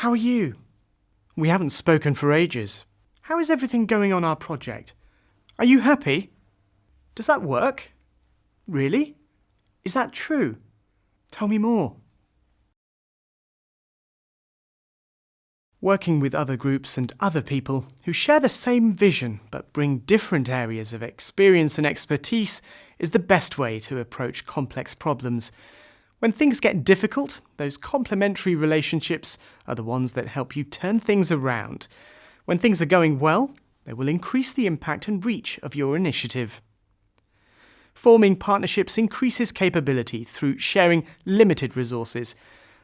How are you? We haven't spoken for ages. How is everything going on our project? Are you happy? Does that work? Really? Is that true? Tell me more. Working with other groups and other people who share the same vision but bring different areas of experience and expertise is the best way to approach complex problems. When things get difficult, those complementary relationships are the ones that help you turn things around. When things are going well, they will increase the impact and reach of your initiative. Forming partnerships increases capability through sharing limited resources.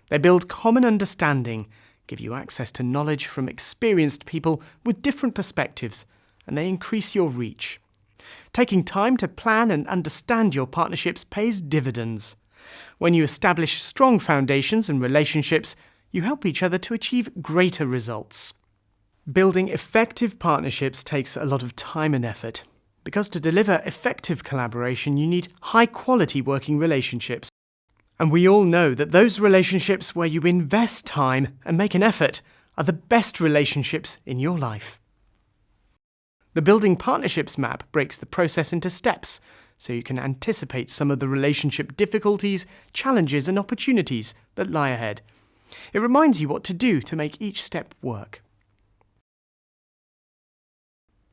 They build common understanding give you access to knowledge from experienced people with different perspectives, and they increase your reach. Taking time to plan and understand your partnerships pays dividends. When you establish strong foundations and relationships, you help each other to achieve greater results. Building effective partnerships takes a lot of time and effort, because to deliver effective collaboration, you need high quality working relationships. And we all know that those relationships where you invest time and make an effort are the best relationships in your life. The Building Partnerships map breaks the process into steps so you can anticipate some of the relationship difficulties, challenges, and opportunities that lie ahead. It reminds you what to do to make each step work.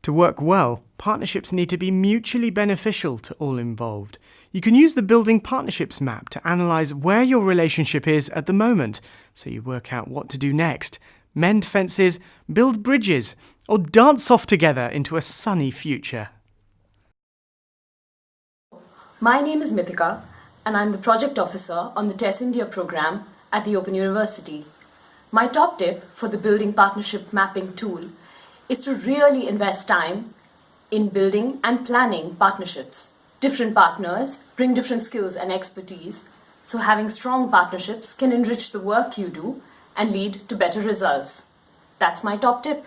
To work well, partnerships need to be mutually beneficial to all involved. You can use the Building Partnerships map to analyse where your relationship is at the moment, so you work out what to do next. Mend fences, build bridges, or dance off together into a sunny future. My name is Mithika, and I'm the project officer on the TESS India program at the Open University. My top tip for the Building Partnership Mapping tool is to really invest time in building and planning partnerships. Different partners bring different skills and expertise, so having strong partnerships can enrich the work you do and lead to better results. That's my top tip.